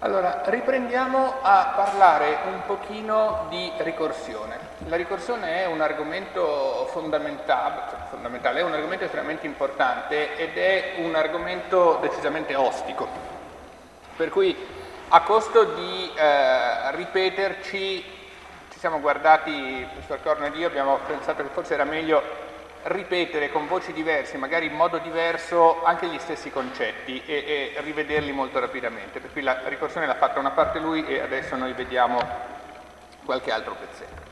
Allora, riprendiamo a parlare un pochino di ricorsione. La ricorsione è un argomento fondamentale, cioè fondamentale, è un argomento estremamente importante ed è un argomento decisamente ostico. Per cui a costo di eh, ripeterci, ci siamo guardati, il professor Corno ed io abbiamo pensato che forse era meglio ripetere con voci diverse, magari in modo diverso, anche gli stessi concetti e, e rivederli molto rapidamente. Per cui la ricorsione l'ha fatta una parte lui e adesso noi vediamo qualche altro pezzetto.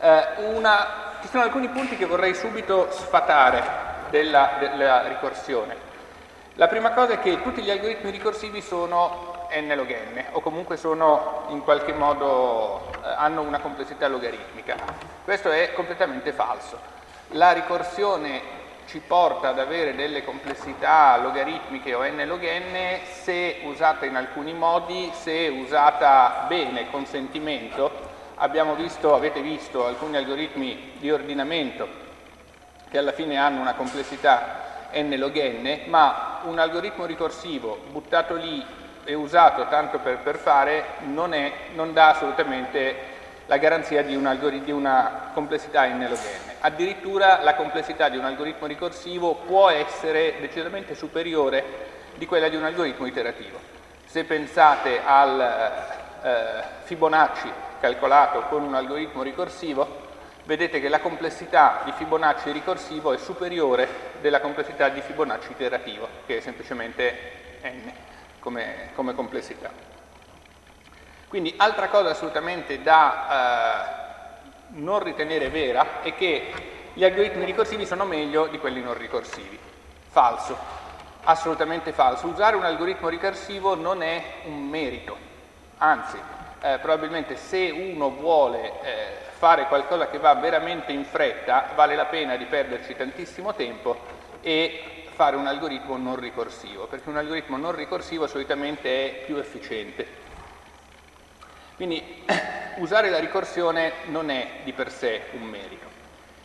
Eh, una, ci sono alcuni punti che vorrei subito sfatare della, della ricorsione. La prima cosa è che tutti gli algoritmi ricorsivi sono n log n o comunque sono in qualche modo eh, hanno una complessità logaritmica. Questo è completamente falso. La ricorsione ci porta ad avere delle complessità logaritmiche o n log n se usata in alcuni modi, se usata bene, con sentimento. Abbiamo visto, avete visto alcuni algoritmi di ordinamento che alla fine hanno una complessità n log n, ma un algoritmo ricorsivo buttato lì e usato tanto per, per fare non, è, non dà assolutamente la garanzia di, un di una complessità n log n. Addirittura la complessità di un algoritmo ricorsivo può essere decisamente superiore di quella di un algoritmo iterativo. Se pensate al eh, Fibonacci calcolato con un algoritmo ricorsivo, vedete che la complessità di Fibonacci ricorsivo è superiore della complessità di Fibonacci iterativo, che è semplicemente n come, come complessità. Quindi altra cosa assolutamente da... Eh, non ritenere vera è che gli algoritmi ricorsivi sono meglio di quelli non ricorsivi. Falso, assolutamente falso. Usare un algoritmo ricorsivo non è un merito, anzi, eh, probabilmente se uno vuole eh, fare qualcosa che va veramente in fretta, vale la pena di perderci tantissimo tempo e fare un algoritmo non ricorsivo, perché un algoritmo non ricorsivo solitamente è più efficiente. Quindi usare la ricorsione non è di per sé un merito.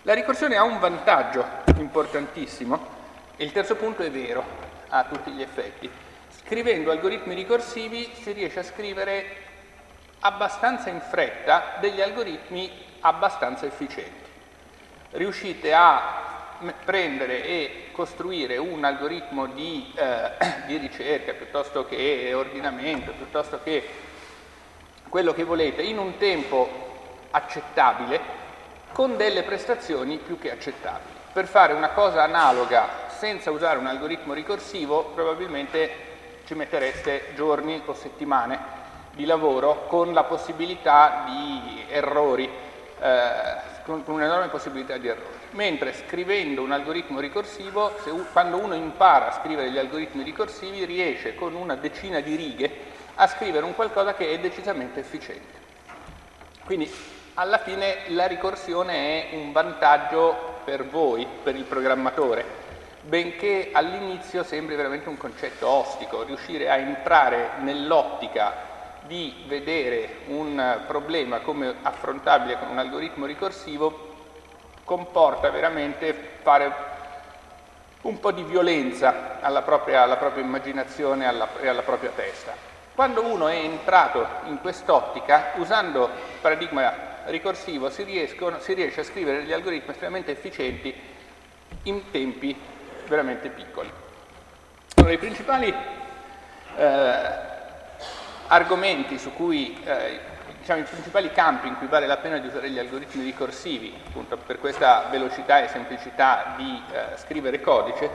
La ricorsione ha un vantaggio importantissimo e il terzo punto è vero a tutti gli effetti. Scrivendo algoritmi ricorsivi si riesce a scrivere abbastanza in fretta degli algoritmi abbastanza efficienti. Riuscite a prendere e costruire un algoritmo di, eh, di ricerca piuttosto che ordinamento, piuttosto che quello che volete in un tempo accettabile con delle prestazioni più che accettabili. Per fare una cosa analoga senza usare un algoritmo ricorsivo probabilmente ci mettereste giorni o settimane di lavoro con la possibilità di errori, eh, con, un'enorme possibilità di errori. Mentre scrivendo un algoritmo ricorsivo, se, quando uno impara a scrivere gli algoritmi ricorsivi, riesce con una decina di righe a scrivere un qualcosa che è decisamente efficiente. Quindi alla fine la ricorsione è un vantaggio per voi, per il programmatore, benché all'inizio sembri veramente un concetto ostico, riuscire a entrare nell'ottica di vedere un problema come affrontabile con un algoritmo ricorsivo comporta veramente fare un po' di violenza alla propria, alla propria immaginazione e alla, alla propria testa. Quando uno è entrato in quest'ottica, usando il paradigma ricorsivo si, riescono, si, riesce a scrivere degli algoritmi estremamente efficienti in tempi veramente piccoli. Allora, I principali eh, argomenti su cui, eh, diciamo, i principali campi in cui vale la pena di usare gli algoritmi ricorsivi, appunto per questa velocità e semplicità di eh, scrivere codice,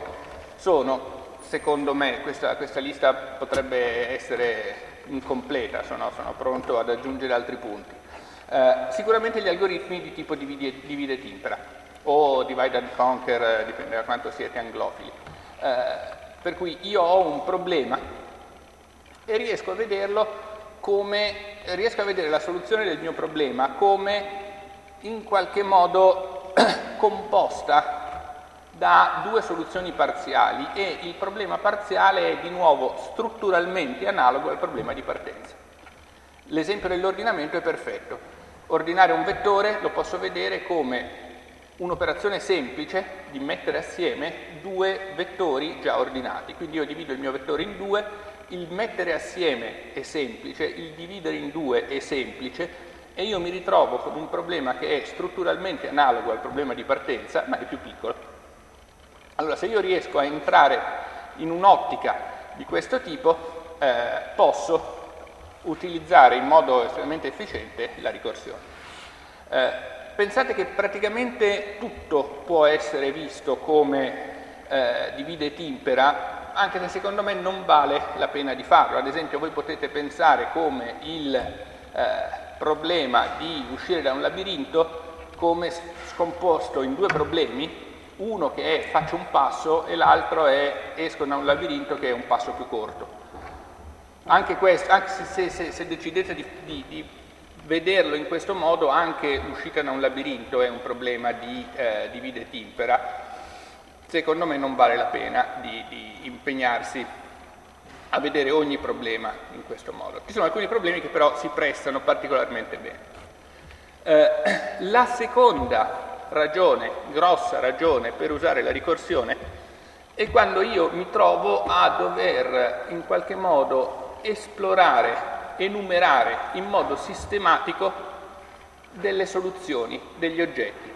sono secondo me questa, questa, lista potrebbe essere incompleta, sono, sono pronto ad aggiungere altri punti. Eh, sicuramente gli algoritmi di tipo divide, divide impera o divide and conquer, eh, dipende da quanto siete anglofili. Eh, per cui io ho un problema e riesco a vederlo come, riesco a vedere la soluzione del mio problema come in qualche modo composta da due soluzioni parziali e il problema parziale è di nuovo strutturalmente analogo al problema di partenza. L'esempio dell'ordinamento è perfetto. Ordinare un vettore lo posso vedere come un'operazione semplice di mettere assieme due vettori già ordinati. Quindi io divido il mio vettore in due, il mettere assieme è semplice, il dividere in due è semplice e io mi ritrovo con un problema che è strutturalmente analogo al problema di partenza, ma è più piccolo. Allora, se io riesco a entrare in un'ottica di questo tipo, eh, posso utilizzare in modo estremamente efficiente la ricorsione. Eh, pensate che praticamente tutto può essere visto come eh, divide e timpera, anche se secondo me non vale la pena di farlo. Ad esempio voi potete pensare come il eh, problema di uscire da un labirinto come scomposto in due problemi, uno che è faccio un passo e l'altro è esco da un labirinto che è un passo più corto. Anche, questo, anche se, se, se, decidete di, di, di, vederlo in questo modo, anche l'uscita da un labirinto è un problema di eh, divide e timpera, secondo me non vale la pena di, di impegnarsi a vedere ogni problema in questo modo. Ci sono alcuni problemi che però si prestano particolarmente bene. Eh, la seconda ragione, grossa ragione per usare la ricorsione è quando io mi trovo a dover in qualche modo esplorare, enumerare in modo sistematico delle soluzioni, degli oggetti.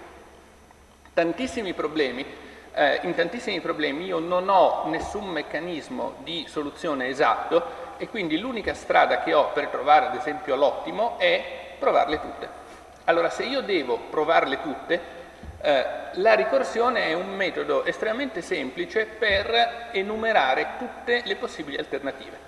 Tantissimi problemi, eh, in tantissimi problemi io non ho nessun meccanismo di soluzione esatto e quindi l'unica strada che ho per trovare ad esempio l'ottimo è provarle tutte. Allora se io devo provarle tutte, eh, la ricorsione è un metodo estremamente semplice per enumerare tutte le possibili alternative.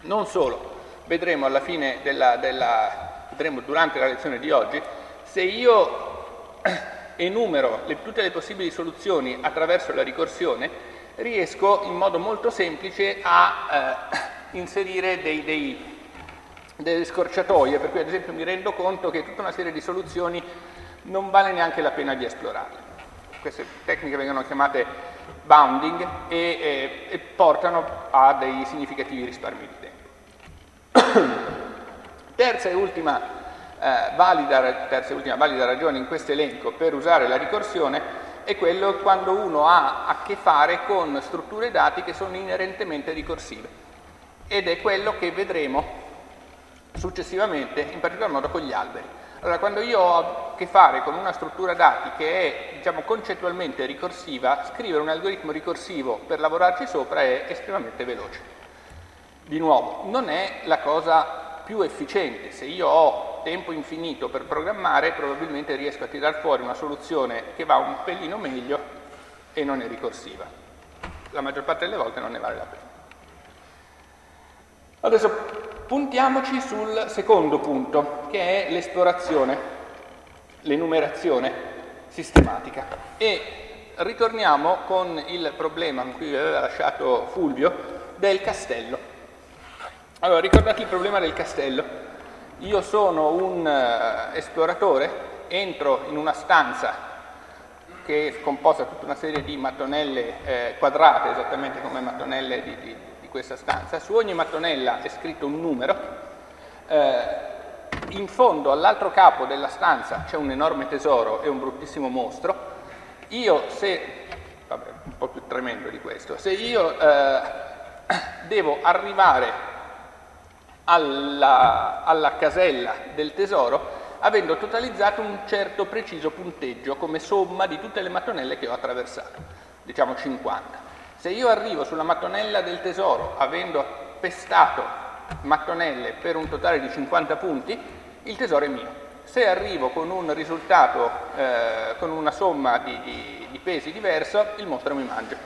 Non solo, vedremo alla fine della, della vedremo durante la lezione di oggi, se io enumero le, tutte le possibili soluzioni attraverso la ricorsione, riesco in modo molto semplice a eh, inserire dei, dei, delle scorciatoie, per cui ad esempio mi rendo conto che tutta una serie di soluzioni non vale neanche la pena di esplorarle. Queste tecniche vengono chiamate bounding e, e, e portano a dei significativi risparmi di tempo. terza, e ultima, eh, valida, terza e ultima valida ragione in questo elenco per usare la ricorsione è quello quando uno ha a che fare con strutture dati che sono inerentemente ricorsive ed è quello che vedremo successivamente, in particolar modo con gli alberi. Allora, quando io ho a che fare con una struttura dati che è diciamo, concettualmente ricorsiva, scrivere un algoritmo ricorsivo per lavorarci sopra è estremamente veloce. Di nuovo, non è la cosa più efficiente. Se io ho tempo infinito per programmare, probabilmente riesco a tirar fuori una soluzione che va un pelino meglio e non è ricorsiva. La maggior parte delle volte non ne vale la pena. Adesso puntiamoci sul secondo punto, che è l'esplorazione, l'enumerazione sistematica. E ritorniamo con il problema con cui vi aveva lasciato Fulvio del castello. Allora, ricordate il problema del castello. Io sono un uh, esploratore, entro in una stanza che è composta da tutta una serie di mattonelle eh, quadrate, esattamente come mattonelle di, di, di, questa stanza. Su ogni mattonella è scritto un numero. Eh, in fondo, all'altro capo della stanza, c'è un enorme tesoro e un bruttissimo mostro. Io, se... vabbè, un po' più tremendo di questo. Se io eh, devo arrivare alla, alla casella del tesoro avendo totalizzato un certo preciso punteggio come somma di tutte le mattonelle che ho attraversato, diciamo 50. Se io arrivo sulla mattonella del tesoro avendo pestato mattonelle per un totale di 50 punti, il tesoro è mio. Se arrivo con un risultato, eh, con una somma di, di, di pesi diverso, il mostro mi mangia.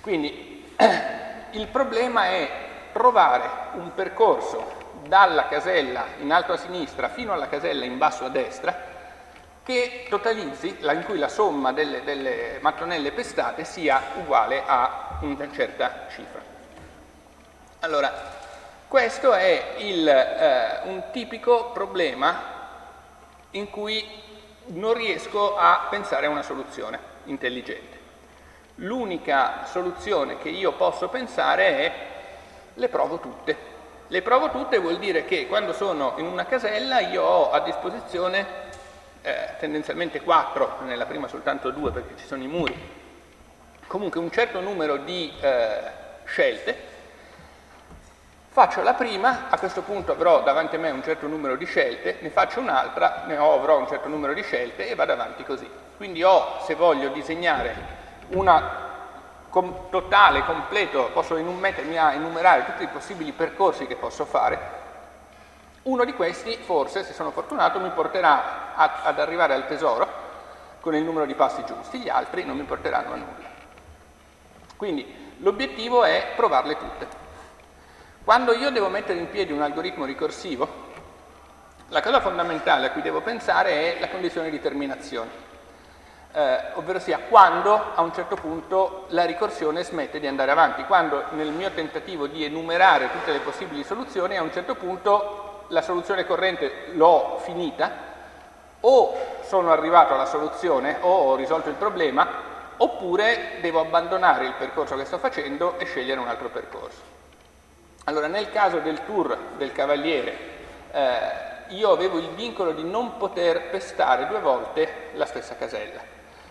Quindi il problema è trovare un percorso dalla casella in alto a sinistra fino alla casella in basso a destra che totalizzi, in cui la somma delle, delle mattonelle pestate sia uguale a una certa cifra. Allora, questo è il, eh, un tipico problema in cui non riesco a pensare a una soluzione intelligente. L'unica soluzione che io posso pensare è le provo tutte. Le provo tutte vuol dire che quando sono in una casella io ho a disposizione eh, tendenzialmente 4, nella prima soltanto 2 perché ci sono i muri, comunque un certo numero di eh, scelte, Faccio la prima, a questo punto avrò davanti a me un certo numero di scelte, ne faccio un'altra, ne avrò un certo numero di scelte e vado avanti così. Quindi ho, se voglio disegnare una com totale, completo, posso mettermi a enumerare tutti i possibili percorsi che posso fare, uno di questi, forse, se sono fortunato, mi porterà a, ad arrivare al tesoro con il numero di passi giusti, gli altri non mi porteranno a nulla. Quindi l'obiettivo è provarle tutte. Quando io devo mettere in piedi un algoritmo ricorsivo, la cosa fondamentale a cui devo pensare è la condizione di terminazione, eh, ovvero sia quando a un certo punto la ricorsione smette di andare avanti, quando nel mio tentativo di enumerare tutte le possibili soluzioni a un certo punto la soluzione corrente l'ho finita, o sono arrivato alla soluzione o ho risolto il problema, oppure devo abbandonare il percorso che sto facendo e scegliere un altro percorso. Allora, nel caso del tour del Cavaliere, eh, io avevo il vincolo di non poter pestare due volte la stessa casella.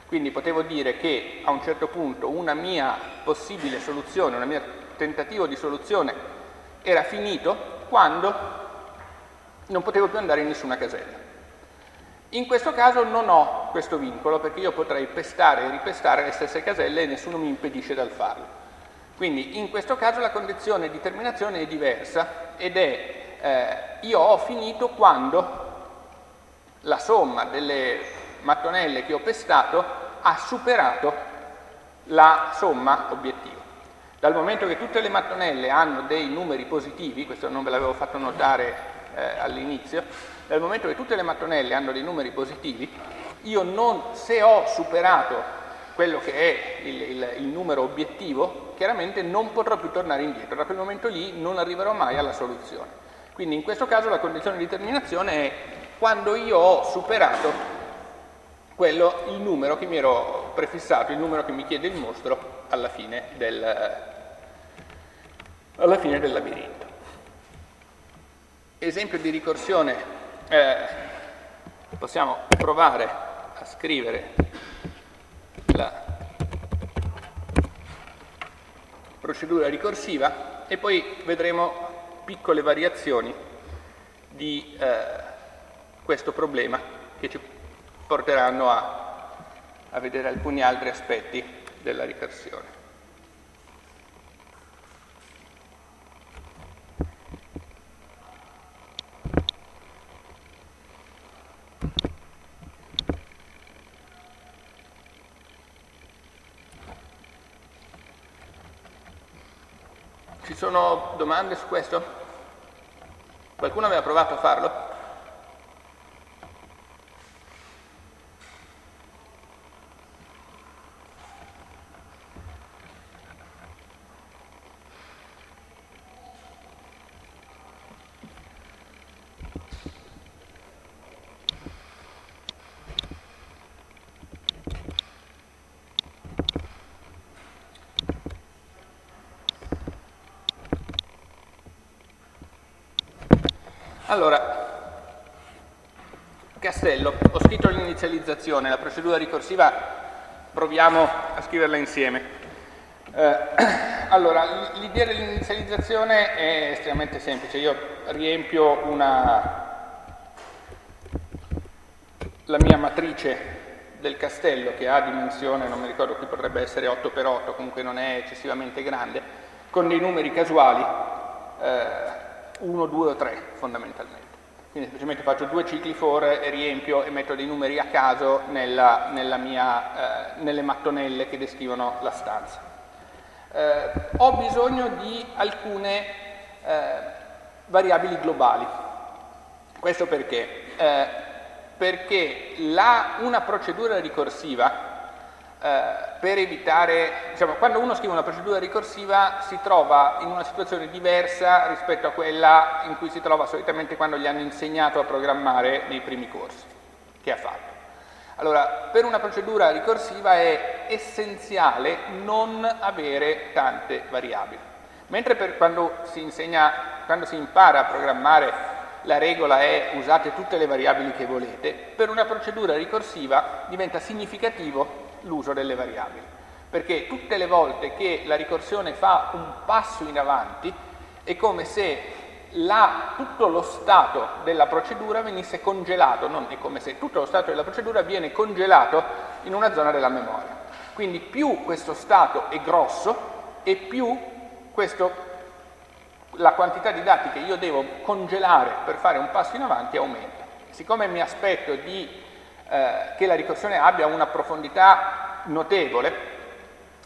Quindi potevo dire che a un certo punto una mia possibile soluzione, un mio tentativo di soluzione era finito quando non potevo più andare in nessuna casella. In questo caso non ho questo vincolo perché io potrei pestare e ripestare le stesse caselle e nessuno mi impedisce dal farlo. Quindi in questo caso la condizione di terminazione è diversa ed è eh, io ho finito quando la somma delle mattonelle che ho pestato ha superato la somma obiettivo. Dal momento che tutte le mattonelle hanno dei numeri positivi, questo non ve l'avevo fatto notare eh, all'inizio, dal momento che tutte le mattonelle hanno dei numeri positivi, io non, se ho superato quello che è il, il, il, numero obiettivo, chiaramente non potrò più tornare indietro, da quel momento lì non arriverò mai alla soluzione. Quindi in questo caso la condizione di terminazione è quando io ho superato quello, il numero che mi ero prefissato, il numero che mi chiede il mostro alla fine del, alla fine del labirinto. Esempio di ricorsione, eh, possiamo provare a scrivere la procedura ricorsiva e poi vedremo piccole variazioni di eh, questo problema che ci porteranno a, a vedere alcuni altri aspetti della ricorsione. Sono domande su questo? Qualcuno aveva provato a farlo? Allora, castello, ho scritto l'inizializzazione, la procedura ricorsiva proviamo a scriverla insieme. Eh, allora, l'idea dell'inizializzazione è estremamente semplice, io riempio una, la mia matrice del castello che ha dimensione, non mi ricordo qui potrebbe essere 8x8, comunque non è eccessivamente grande, con dei numeri casuali. Eh, 1, 2 o 3 fondamentalmente. Quindi semplicemente faccio due cicli for e riempio e metto dei numeri a caso nella, nella mia, eh, nelle mattonelle che descrivono la stanza. Eh, ho bisogno di alcune eh, variabili globali. Questo perché? Eh, perché la, una procedura ricorsiva eh, per evitare, diciamo, quando uno scrive una procedura ricorsiva si trova in una situazione diversa rispetto a quella in cui si trova solitamente quando gli hanno insegnato a programmare nei primi corsi che ha fatto. Allora, per una procedura ricorsiva è essenziale non avere tante variabili, mentre per quando si insegna, quando si impara a programmare la regola è usate tutte le variabili che volete, per una procedura ricorsiva diventa significativo l'uso delle variabili. perché tutte le volte che la ricorsione fa un passo in avanti è come se la, tutto lo stato della procedura venisse congelato, non è come se tutto lo stato della procedura viene congelato in una zona della memoria. Quindi più questo stato è grosso e più questo, la quantità di dati che io devo congelare per fare un passo in avanti aumenta. Siccome mi aspetto di, eh, che la ricorsione abbia una profondità notevole,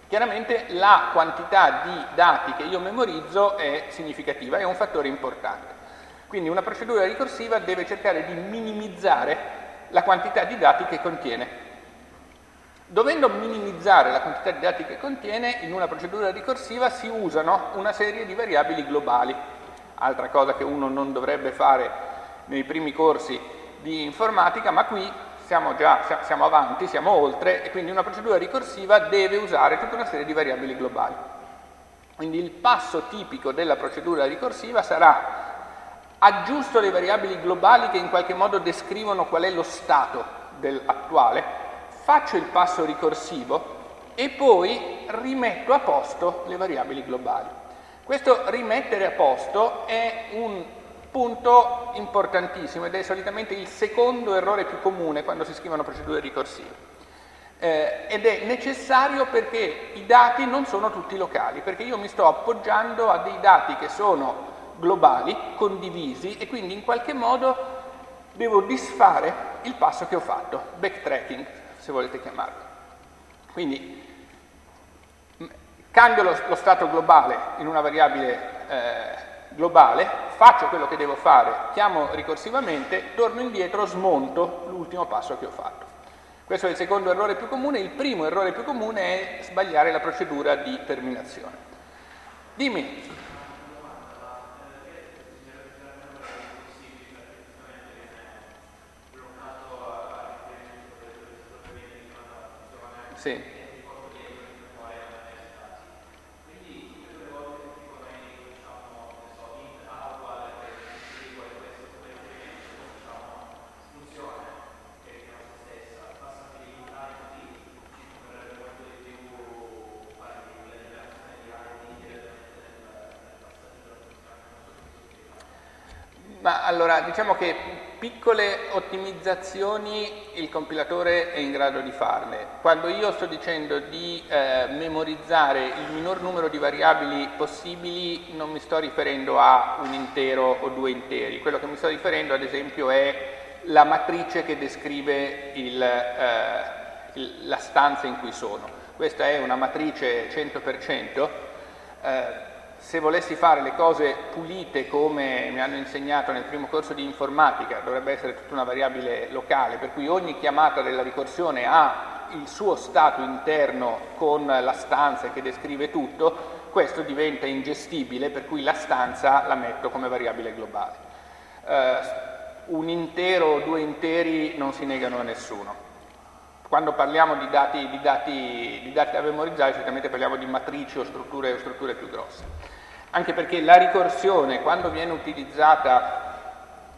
Chiaramente la quantità di dati che io memorizzo è significativa, è un fattore importante. Quindi una procedura ricorsiva deve cercare di minimizzare la quantità di dati che contiene. Dovendo minimizzare la quantità di dati che contiene, in una procedura ricorsiva si usano una serie di variabili globali, altra cosa che uno non dovrebbe fare nei primi corsi di informatica, ma qui siamo già siamo avanti, siamo oltre e quindi una procedura ricorsiva deve usare tutta una serie di variabili globali. Quindi il passo tipico della procedura ricorsiva sarà aggiusto le variabili globali che in qualche modo descrivono qual è lo stato attuale, faccio il passo ricorsivo e poi rimetto a posto le variabili globali. Questo rimettere a posto è un Punto importantissimo ed è solitamente il secondo errore più comune quando si scrivono procedure ricorsive. Eh, ed è necessario perché i dati non sono tutti locali, perché io mi sto appoggiando a dei dati che sono globali, condivisi e quindi in qualche modo devo disfare il passo che ho fatto, backtracking se volete chiamarlo. Quindi cambio lo, lo stato globale in una variabile eh, globale, faccio quello che devo fare, chiamo ricorsivamente, torno indietro, smonto l'ultimo passo che ho fatto. Questo è il secondo errore più comune, il primo errore più comune è sbagliare la procedura di terminazione. Dimmi. Sì. Allora, diciamo che piccole ottimizzazioni il compilatore è in grado di farle. Quando io sto dicendo di eh, memorizzare il minor numero di variabili possibili, non mi sto riferendo a un intero o due interi. Quello che mi sto riferendo, ad esempio, è la matrice che descrive il, eh, il, la stanza in cui sono. Questa è una matrice 100%. Eh, se volessi fare le cose pulite come mi hanno insegnato nel primo corso di informatica, dovrebbe essere tutta una variabile locale, per cui ogni chiamata della ricorsione ha il suo stato interno con la stanza che descrive tutto, questo diventa ingestibile, per cui la stanza la metto come variabile globale. Uh, un intero o due interi non si negano a nessuno. Quando parliamo di dati, di dati, di dati da memorizzare, certamente parliamo di matrici o strutture, o strutture più grosse anche perché la ricorsione quando viene utilizzata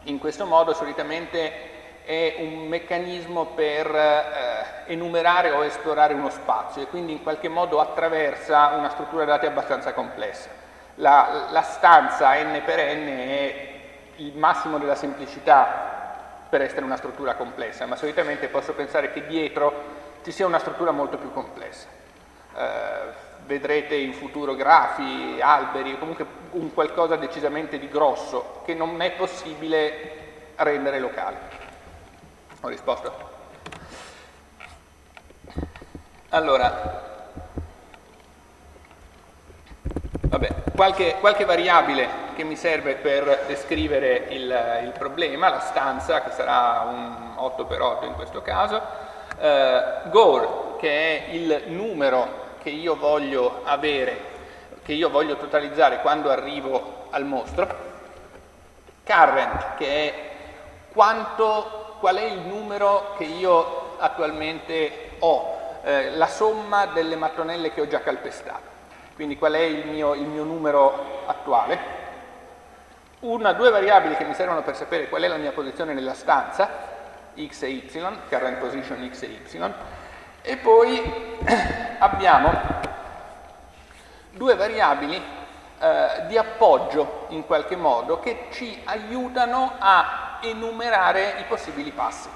in questo modo solitamente è un meccanismo per eh, enumerare o esplorare uno spazio e quindi in qualche modo attraversa una struttura dati abbastanza complessa. La, la stanza n per n è il massimo della semplicità per essere una struttura complessa, ma solitamente posso pensare che dietro ci sia una struttura molto più complessa. Eh, vedrete in futuro grafi, alberi, comunque un qualcosa decisamente di grosso che non è possibile rendere locale. Ho risposto? Allora, vabbè, qualche, qualche, variabile che mi serve per descrivere il, il, problema, la stanza che sarà un 8x8 in questo caso, eh, gore che è il numero che io voglio avere, che io voglio totalizzare quando arrivo al mostro, current, che è quanto, qual è il numero che io attualmente ho, eh, la somma delle mattonelle che ho già calpestato. Quindi qual è il mio, il mio numero attuale. Una, due variabili che mi servono per sapere qual è la mia posizione nella stanza, x e y, current position x e y, E poi abbiamo due variabili eh, di appoggio in qualche modo che ci aiutano a enumerare i possibili passi.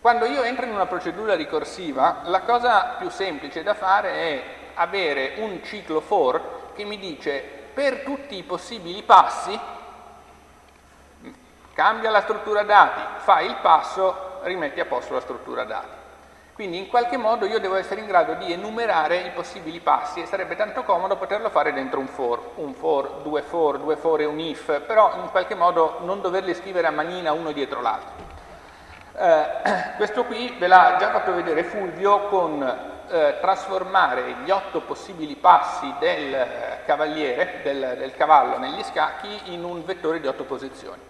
Quando io entro in una procedura ricorsiva, la cosa più semplice da fare è avere un ciclo for che mi dice per tutti i possibili passi cambia la struttura dati, fai il passo, rimetti a posto la struttura dati. Quindi in qualche modo io devo essere in grado di enumerare i possibili passi e sarebbe tanto comodo poterlo fare dentro un for, un for, due for, due for e un if, però in qualche modo non doverli scrivere a manina uno dietro l'altro. Eh, questo qui ve l'ha già fatto vedere Fulvio con eh, trasformare gli otto possibili passi del eh, cavaliere, del, del cavallo negli scacchi in un vettore di otto posizioni.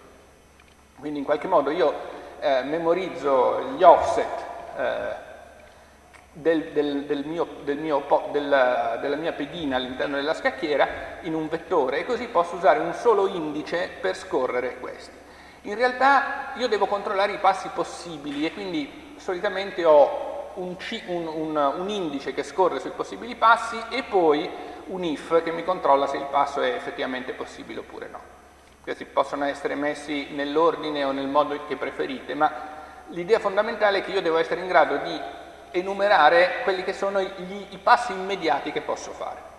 Quindi in qualche modo io eh, memorizzo gli offset eh, del, del, del mio, mio, della, della mia pedina all'interno della scacchiera in un vettore e così posso usare un solo indice per scorrere questi. In realtà io devo controllare i passi possibili e quindi solitamente ho un, un, un, un indice che scorre sui possibili passi e poi un if che mi controlla se il passo è effettivamente possibile oppure no. Questi possono essere messi nell'ordine o nel modo che preferite, ma l'idea fondamentale è che io devo essere in grado di enumerare quelli che sono gli, i passi immediati che posso fare.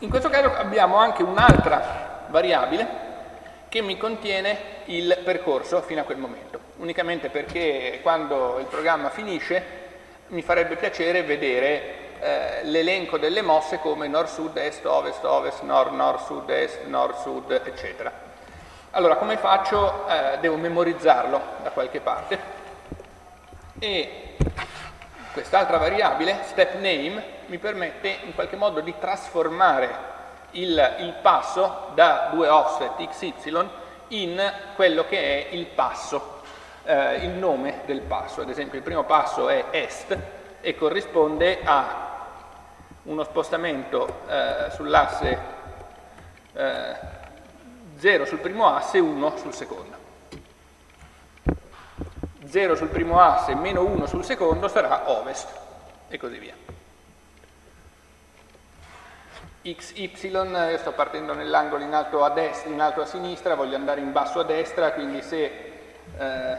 In questo caso abbiamo anche un'altra variabile che mi contiene il percorso fino a quel momento, unicamente perché quando il programma finisce mi farebbe piacere vedere eh, l'elenco delle mosse come nord-sud, est, ovest, ovest, nord, nord, sud, est, nord, sud, eccetera. Allora, come faccio? Eh, devo memorizzarlo da qualche parte e quest'altra variabile, step name, mi permette in qualche modo di trasformare il, il passo da due offset xy in quello che è il passo, eh, il nome del passo. Ad esempio il primo passo è est e corrisponde a uno spostamento eh, sull'asse eh, 0 sul primo asse e 1 sul secondo. 0 sul primo asse meno 1 sul secondo sarà ovest e così via. x, y, io sto partendo nell'angolo in alto a in alto a sinistra, voglio andare in basso a destra, quindi se eh,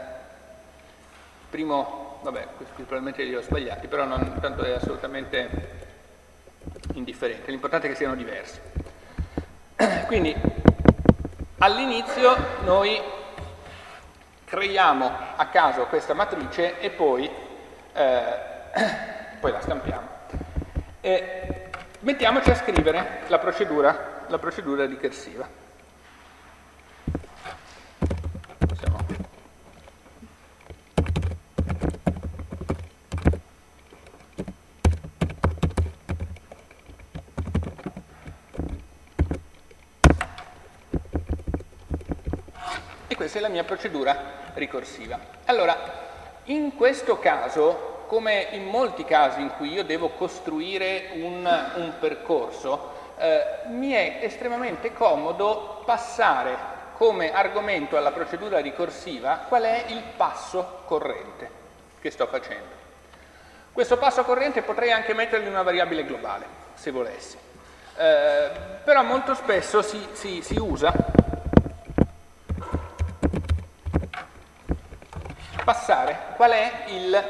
primo, vabbè, questi probabilmente li ho sbagliati, però non, tanto è assolutamente indifferente, l'importante è che siano diversi. Quindi all'inizio noi creiamo a caso questa matrice e poi, eh, poi la stampiamo. E mettiamoci a scrivere la procedura, la procedura ricorsiva. È la mia procedura ricorsiva. Allora, in questo caso, come in molti casi in cui io devo costruire un, un percorso, eh, mi è estremamente comodo passare come argomento alla procedura ricorsiva qual è il passo corrente che sto facendo. Questo passo corrente potrei anche mettergli una variabile globale, se volessi, eh, però molto spesso si, si, si usa passare qual è il,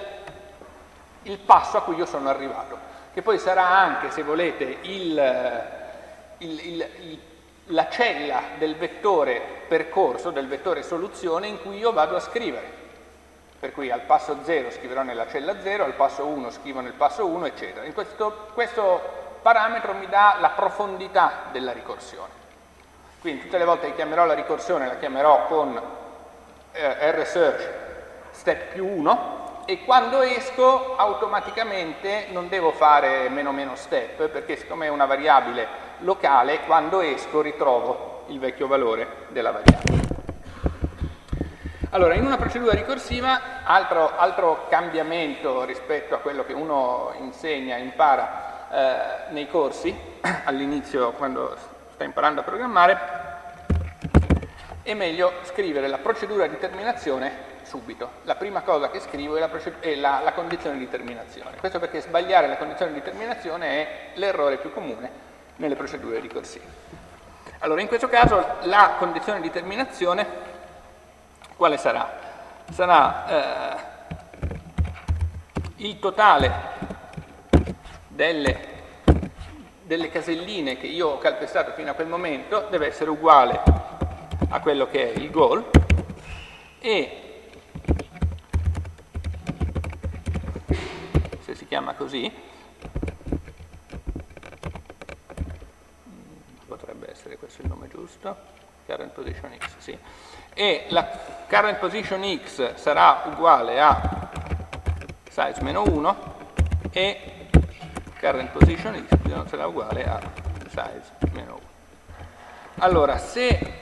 il passo a cui io sono arrivato, che poi sarà anche, se volete, il, il, la cella del vettore percorso, del vettore soluzione in cui io vado a scrivere. Per cui al passo 0 scriverò nella cella 0, al passo 1 scrivo nel passo 1, eccetera. In questo, questo parametro mi dà la profondità della ricorsione. Quindi tutte le volte che chiamerò la ricorsione la chiamerò con eh, rsearch step più 1 e quando esco automaticamente non devo fare meno meno step perché siccome è una variabile locale quando esco ritrovo il vecchio valore della variabile. Allora, in una procedura ricorsiva, altro, altro cambiamento rispetto a quello che uno insegna, impara eh, nei corsi, all'inizio quando sta imparando a programmare, è meglio scrivere la procedura di terminazione subito. La prima cosa che scrivo è la, è la, la condizione di terminazione. Questo perché sbagliare la condizione di terminazione è l'errore più comune nelle procedure ricorsive. Allora, in questo caso la condizione di terminazione quale sarà? Sarà eh, il totale delle, delle caselline che io ho calpestato fino a quel momento deve essere uguale a quello che è il goal e se si chiama così potrebbe essere questo il nome giusto current position x sì. e la current position x sarà uguale a size meno 1 e current position y sarà uguale a size meno 1 allora se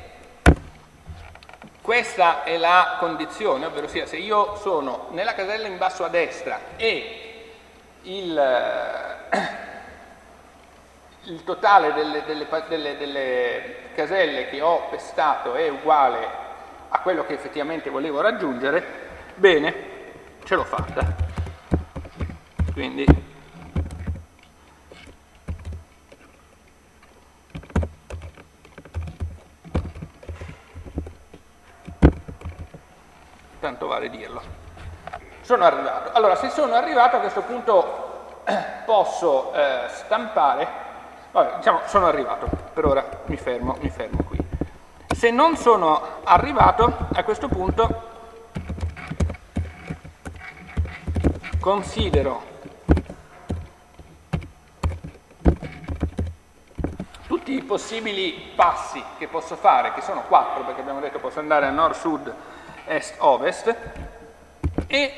questa è la condizione, ovvero sia se io sono nella casella in basso a destra e il, eh, il totale delle, delle, delle, delle, caselle che ho pestato è uguale a quello che effettivamente volevo raggiungere, bene, ce l'ho fatta. Quindi tanto vale dirlo. Sono arrivato. Allora, se sono arrivato a questo punto posso eh, stampare, vabbè, diciamo sono arrivato, per ora mi fermo, mi fermo qui. Se non sono arrivato, a questo punto considero tutti i possibili passi che posso fare, che sono quattro, perché abbiamo detto posso andare a nord-sud, est-ovest e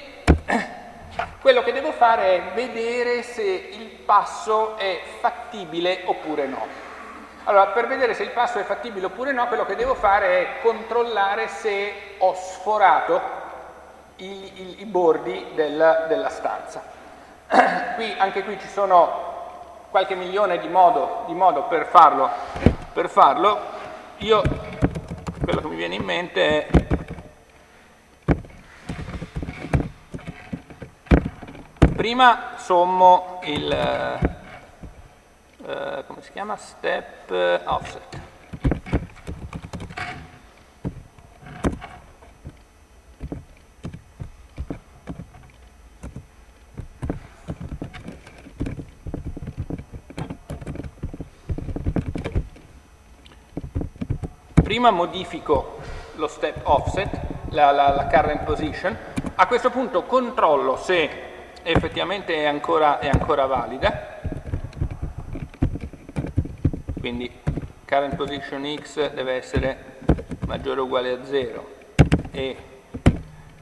quello che devo fare è vedere se il passo è fattibile oppure no. Allora, per vedere se il passo è fattibile oppure no, quello che devo fare è controllare se ho sforato i, i, i bordi del, della stanza. qui, anche qui ci sono qualche milione di modo, di modo per, farlo, per farlo. Io, quello che mi viene in mente è prima sommo il eh, come si chiama? step offset. Prima modifico lo step offset, la, la, la current position, a questo punto controllo se effettivamente è ancora, è ancora valida, quindi current position x deve essere maggiore o uguale a 0 e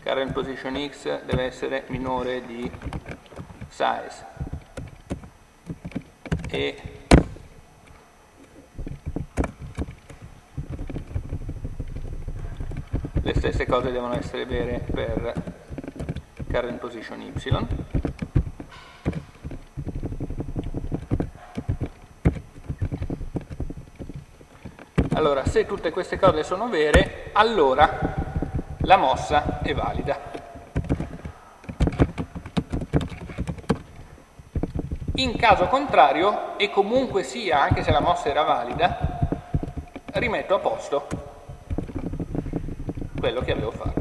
current position x deve essere minore di size. E le stesse cose devono essere vere per current position y allora se tutte queste cose sono vere allora la mossa è valida in caso contrario e comunque sia anche se la mossa era valida rimetto a posto quello che avevo fatto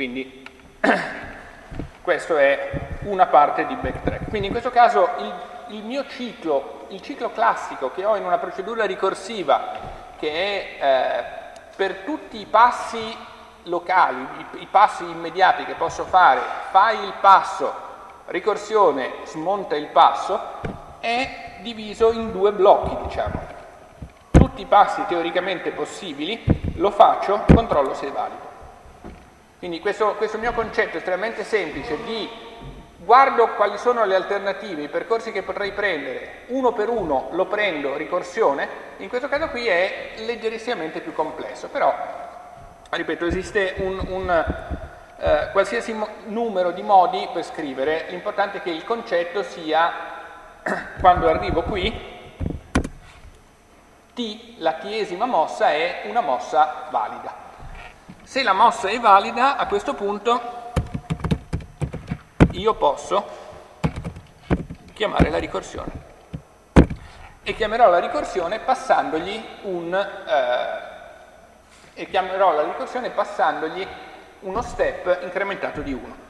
Quindi questo è una parte di backtrack. Quindi in questo caso il, il mio ciclo, il ciclo classico che ho in una procedura ricorsiva che è eh, per tutti i passi locali, i, i, passi immediati che posso fare, fai il passo, ricorsione, smonta il passo, è diviso in due blocchi, diciamo. Tutti i passi teoricamente possibili lo faccio, controllo se è valido. Quindi questo, questo mio concetto estremamente semplice di guardo quali sono le alternative, i percorsi che potrei prendere, uno per uno lo prendo ricorsione, in questo caso qui è leggerissimamente più complesso, però, ripeto, esiste un, un eh, qualsiasi numero di modi per scrivere, l'importante è che il concetto sia, quando arrivo qui, T, la tiesima mossa, è una mossa valida. Se la mossa è valida, a questo punto io posso chiamare la ricorsione. E chiamerò la ricorsione passandogli un... Eh, e chiamerò la ricorsione passandogli uno step incrementato di 1.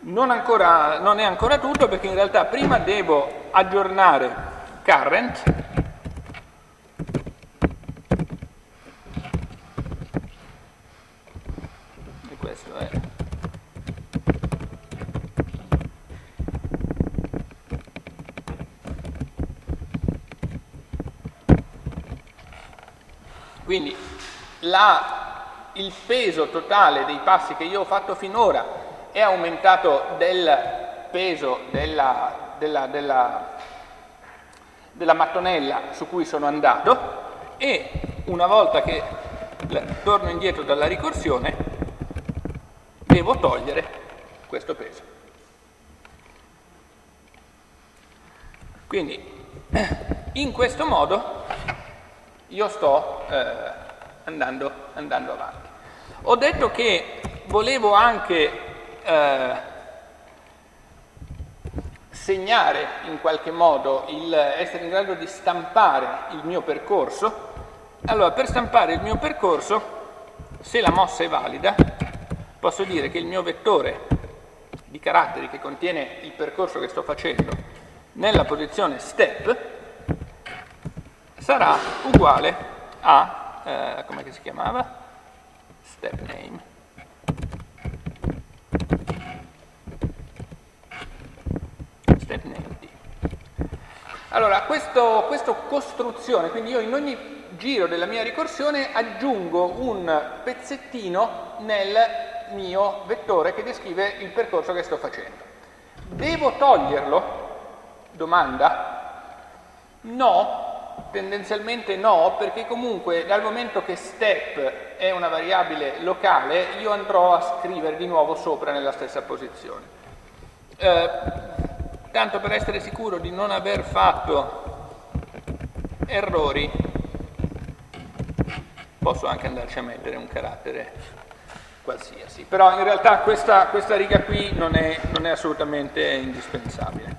Non, ancora, non è ancora tutto perché in realtà prima devo aggiornare current e questo è quindi la, il peso totale dei passi che io ho fatto finora è aumentato del peso della, della, della, della mattonella su cui sono andato e una volta che torno indietro dalla ricorsione devo togliere questo peso. Quindi in questo modo io sto eh, andando, andando avanti. Ho detto che volevo anche eh, segnare in qualche modo, il, essere in grado di stampare il mio percorso, allora per stampare il mio percorso, se la mossa è valida, posso dire che il mio vettore di caratteri che contiene il percorso che sto facendo nella posizione step sarà uguale a, eh, come si chiamava? Step name. step name D. Allora, questa costruzione, quindi io in ogni giro della mia ricorsione aggiungo un pezzettino nel mio vettore che descrive il percorso che sto facendo. Devo toglierlo? Domanda? No, tendenzialmente no, perché comunque dal momento che step è una variabile locale, io andrò a scrivere di nuovo sopra nella stessa posizione. Eh, tanto per essere sicuro di non aver fatto errori, posso anche andarci a mettere un carattere qualsiasi. Però in realtà questa, questa riga qui non è, non è assolutamente indispensabile.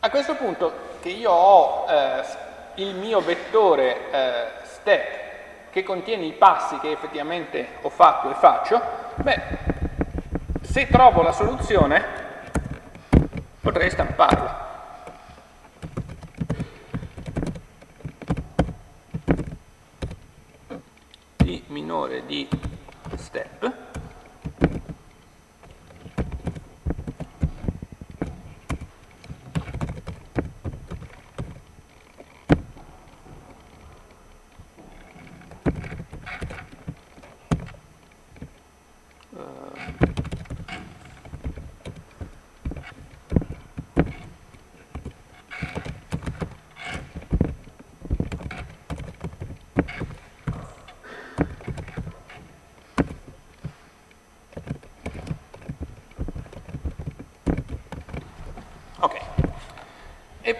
A questo punto che io ho eh, il mio vettore eh, step che contiene i passi che effettivamente ho fatto e faccio, beh, se trovo la soluzione, potrei stamparla. di minore di step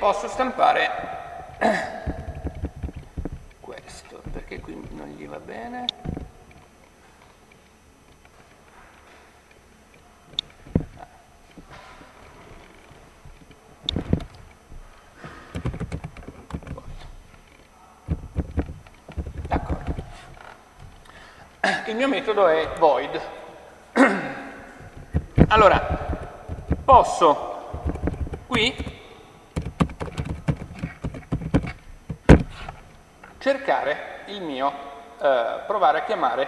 posso stampare questo, perché qui non gli va bene. D'accordo. Il mio metodo è void. Allora, posso qui cercare il mio, eh, provare a chiamare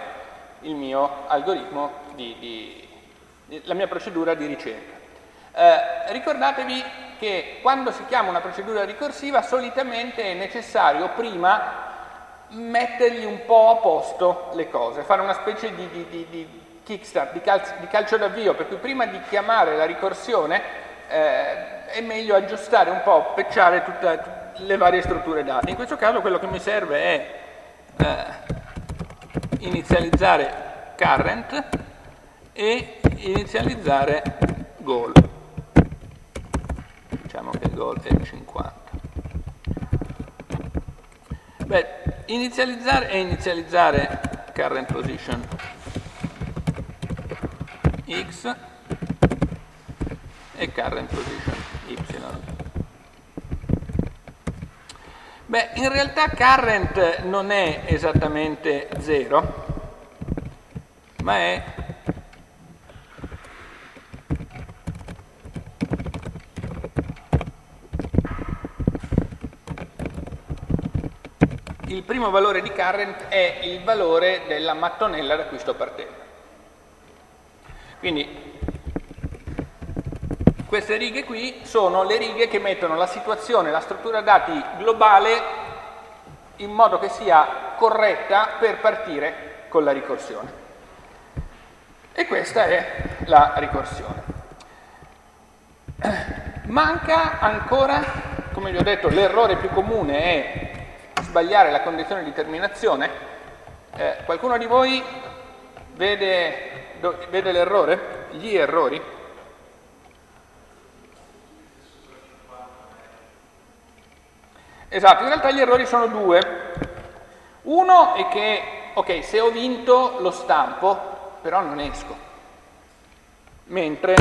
il mio algoritmo, di, di, di, la mia procedura di ricerca. Eh, ricordatevi che quando si chiama una procedura ricorsiva solitamente è necessario prima mettergli un po' a posto le cose, fare una specie di, di kickstart, di, calcio, di calcio d'avvio, per cui prima di chiamare la ricorsione eh, è meglio aggiustare un po', pecciare tutta, le varie strutture date. In questo caso quello che mi serve è eh, inizializzare current e inizializzare goal. che il goal è 50. Beh, inizializzare e inizializzare current position x e current position y. Beh, in realtà current non è esattamente 0, ma è il primo valore di current è il valore della mattonella da cui sto partendo. Quindi queste righe qui sono le righe che mettono la situazione, la struttura dati globale in modo che sia corretta per partire con la ricorsione. E questa è la ricorsione. Manca ancora, come vi ho detto, l'errore più comune è sbagliare la condizione di terminazione. Eh, qualcuno di voi vede, vede l'errore? Gli errori? Esatto, in realtà gli errori sono due. Uno è che, ok, se ho vinto lo stampo, però non esco. Mentre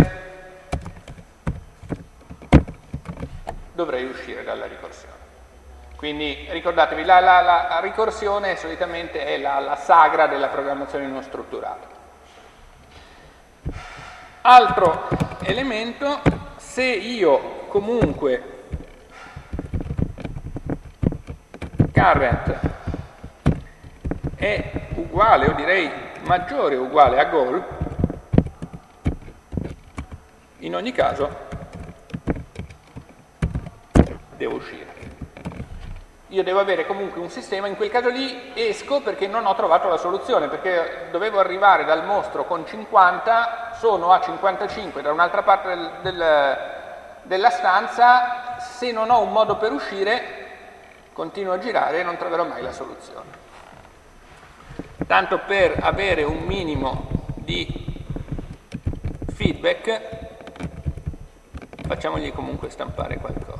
dovrei uscire dalla ricorsione. Quindi ricordatevi, la, la, la ricorsione solitamente è la, la sagra della programmazione non strutturata. Altro elemento, se io comunque current è uguale, o direi maggiore o uguale a goal, in ogni caso devo uscire. Io devo avere comunque un sistema, in quel caso lì esco perché non ho trovato la soluzione, perché dovevo arrivare dal mostro con 50, sono a 55 da un'altra parte del, del, della stanza, se non ho un modo per uscire continuo a girare e non troverò mai la soluzione. Tanto per avere un minimo di feedback, facciamogli comunque stampare qualcosa.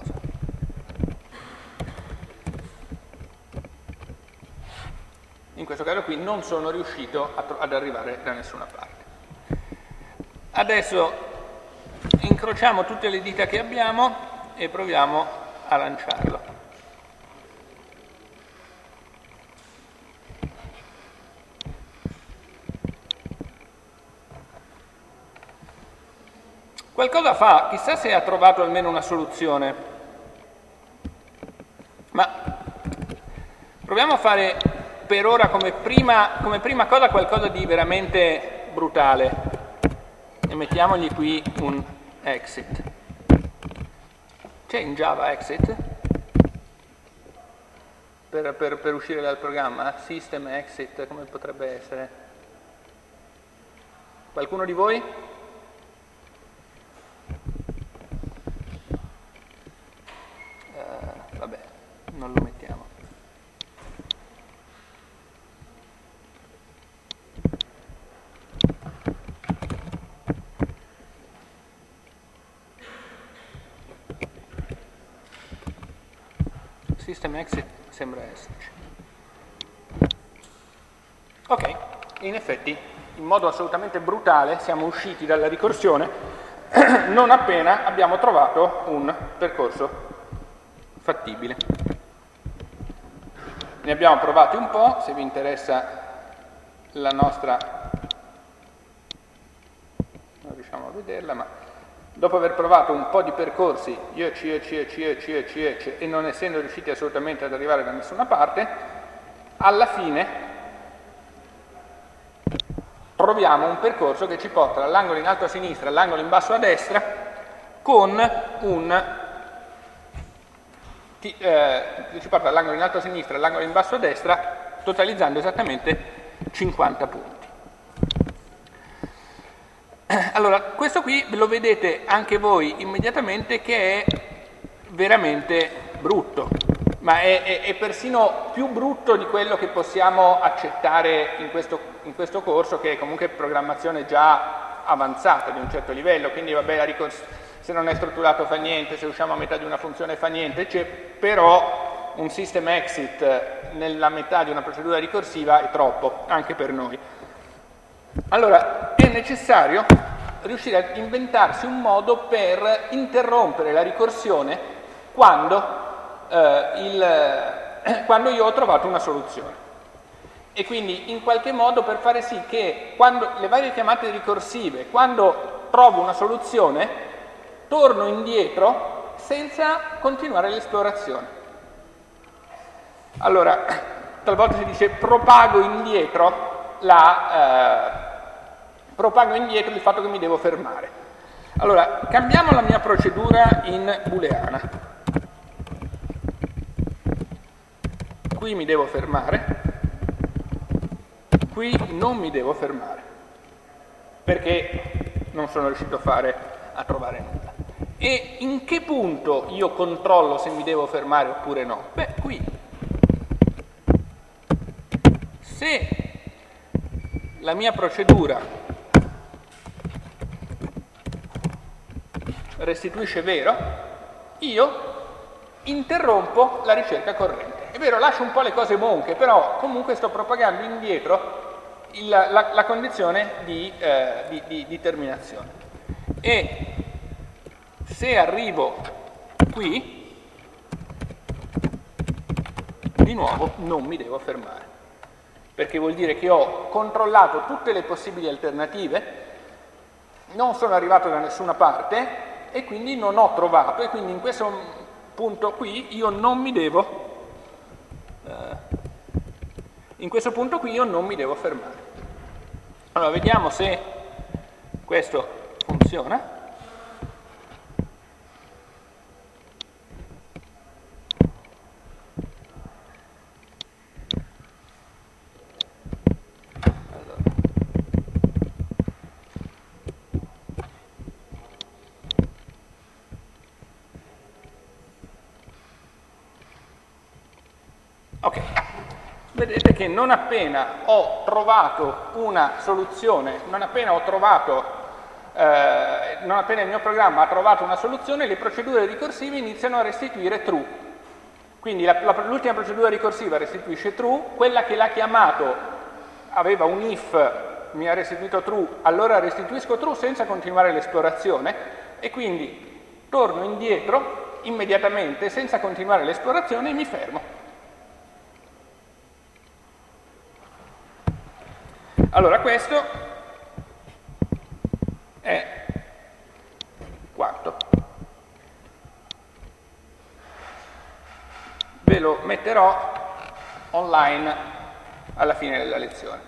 in questo caso qui non sono riuscito ad arrivare da nessuna parte. Adesso incrociamo tutte le dita che abbiamo e proviamo a lanciarlo. Qualcosa fa, chissà se ha trovato almeno una soluzione. Ma proviamo a fare per ora come prima, come prima cosa qualcosa di veramente brutale e mettiamogli qui un exit. C'è in Java exit? Per, per, per, uscire dal programma? System exit, come potrebbe essere? Qualcuno di voi? Uh, vabbè, non lo mettiamo. System exit sembra esserci. Ok, in effetti, in modo assolutamente brutale, siamo usciti dalla ricorsione non appena abbiamo trovato un percorso fattibile. Ne abbiamo provati un po', se vi interessa la nostra... non riusciamo a vederla, ma dopo aver provato un po' di percorsi, io C, C, C, C, C, C, e non essendo riusciti assolutamente ad arrivare da nessuna parte, alla fine troviamo un percorso che ci porta dall'angolo in alto a sinistra all'angolo in basso a destra con un eh, ci porta dall'angolo in alto a sinistra all'angolo in basso a destra totalizzando esattamente 50 punti. Allora, questo qui lo vedete anche voi immediatamente che è veramente brutto, ma è, è, è persino più brutto di quello che possiamo accettare in questo, in questo, corso, che è comunque programmazione già avanzata di un certo livello, quindi vabbè, la, ricors se non è strutturato fa niente, se usciamo a metà di una funzione fa niente, però un system exit nella metà di una procedura ricorsiva è troppo, anche per noi. Allora, è necessario riuscire a inventarsi un modo per interrompere la ricorsione quando, eh, il, quando io ho trovato una soluzione. E quindi in qualche modo per fare sì che quando, le varie chiamate ricorsive, quando trovo una soluzione, torno indietro senza continuare l'esplorazione. Allora, talvolta si dice propago indietro, la, eh, propago indietro il fatto che mi devo fermare. Allora, cambiamo la mia procedura in booleana. Qui mi devo fermare, qui non mi devo fermare, perché non sono riuscito a, fare, a trovare nulla. E in che punto io controllo se mi devo fermare oppure no? Beh, qui se la mia procedura restituisce vero, io interrompo la ricerca corrente. È vero, lascio un po' le cose monche, però comunque sto propagando indietro il, la, la, condizione di, eh, di, di, di terminazione. E se arrivo qui, di nuovo non mi devo fermare perché vuol dire che ho controllato tutte le possibili alternative, non sono arrivato da nessuna parte e quindi non ho trovato e quindi in questo punto qui io non mi devo eh, in questo punto qui io non mi devo fermare. Allora vediamo se questo funziona. vedete che non appena ho trovato una soluzione, non appena ho trovato, eh, non appena il mio programma ha trovato una soluzione, le procedure ricorsive iniziano a restituire true. Quindi l'ultima procedura ricorsiva restituisce true, quella che l'ha chiamato aveva un if, mi ha restituito true, allora restituisco true senza continuare l'esplorazione e quindi torno indietro immediatamente senza continuare l'esplorazione e mi fermo. Allora questo è quanto. Ve lo metterò online alla fine della lezione.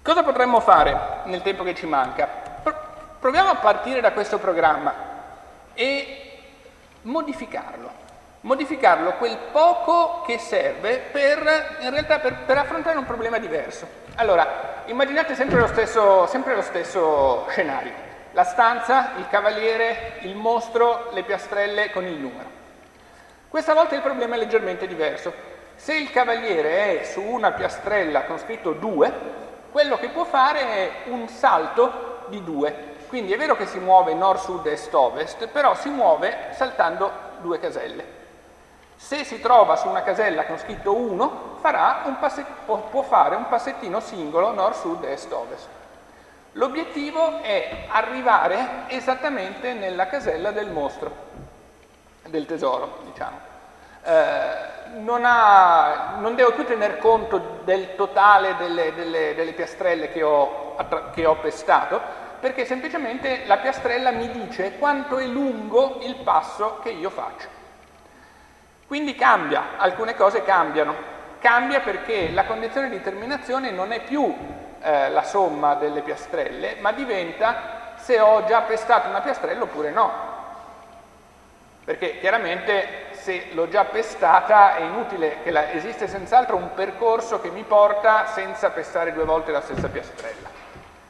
Cosa potremmo fare nel tempo che ci manca? Proviamo a partire da questo programma e modificarlo modificarlo quel poco che serve per, in realtà per, per affrontare un problema diverso. Allora, immaginate sempre lo, stesso, sempre lo stesso scenario. La stanza, il cavaliere, il mostro, le piastrelle con il numero. Questa volta il problema è leggermente diverso. Se il cavaliere è su una piastrella con scritto 2, quello che può fare è un salto di 2. Quindi è vero che si muove nord, sud, est, ovest, però si muove saltando due caselle. Se si trova su una casella con scritto 1, può fare un passettino singolo nord, sud, est, ovest. L'obiettivo è arrivare esattamente nella casella del mostro, del tesoro, diciamo. Eh, non, ha, non, devo più tener conto del totale delle, delle, delle piastrelle che ho, che ho pestato, perché semplicemente la piastrella mi dice quanto è lungo il passo che io faccio. Quindi cambia, alcune cose cambiano. Cambia perché la condizione di terminazione non è più eh, la somma delle piastrelle, ma diventa se ho già pestato una piastrella oppure no. Perché chiaramente se l'ho già pestata è inutile che la, esiste senz'altro un percorso che mi porta senza pestare due volte la stessa piastrella,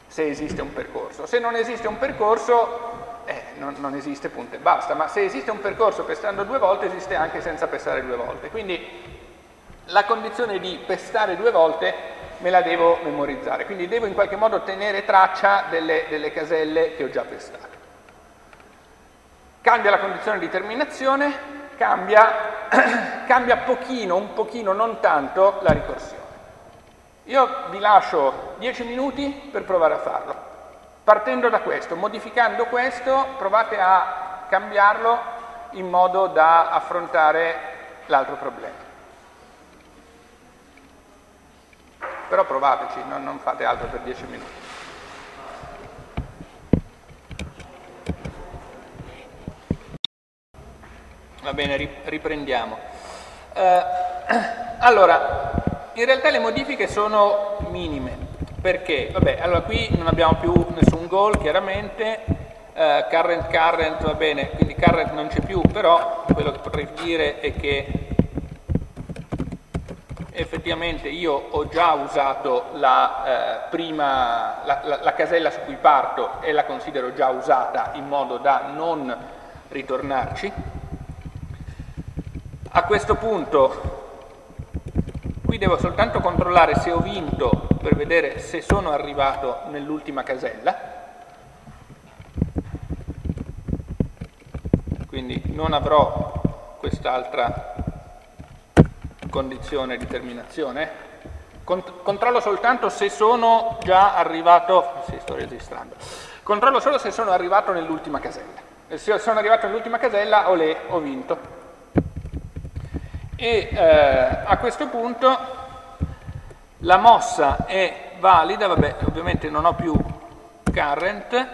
se esiste un percorso. Se non esiste un percorso eh, non, non, esiste punto e basta, ma se esiste un percorso pestando due volte esiste anche senza pestare due volte, quindi la condizione di pestare due volte me la devo memorizzare, quindi devo in qualche modo tenere traccia delle, delle caselle che ho già pestato. cambia la condizione di terminazione, cambia, cambia pochino, un pochino, non tanto, la ricorsione. Io vi lascio 10 minuti per provare a farlo. Partendo da questo, modificando questo, provate a cambiarlo in modo da affrontare l'altro problema. Però provateci, non, non fate altro per 10 minuti. Va bene, riprendiamo. Eh, allora, in realtà le modifiche sono minime, perché? Vabbè, allora qui non abbiamo più nessun goal, chiaramente, eh, current current va bene, quindi current non c'è più, però quello che potrei dire è che effettivamente io ho già usato la, eh, prima, la, la, la, casella su cui parto e la considero già usata in modo da non ritornarci. A questo punto qui devo soltanto controllare se ho vinto per vedere se sono arrivato nell'ultima casella. Quindi non avrò quest'altra condizione di terminazione. controllo soltanto se sono già arrivato, sì, sto registrando, controllo solo se sono arrivato nell'ultima casella. E se sono arrivato nell'ultima casella, olè, ho vinto. E eh, a questo punto la mossa è valida, vabbè, ovviamente non ho più current,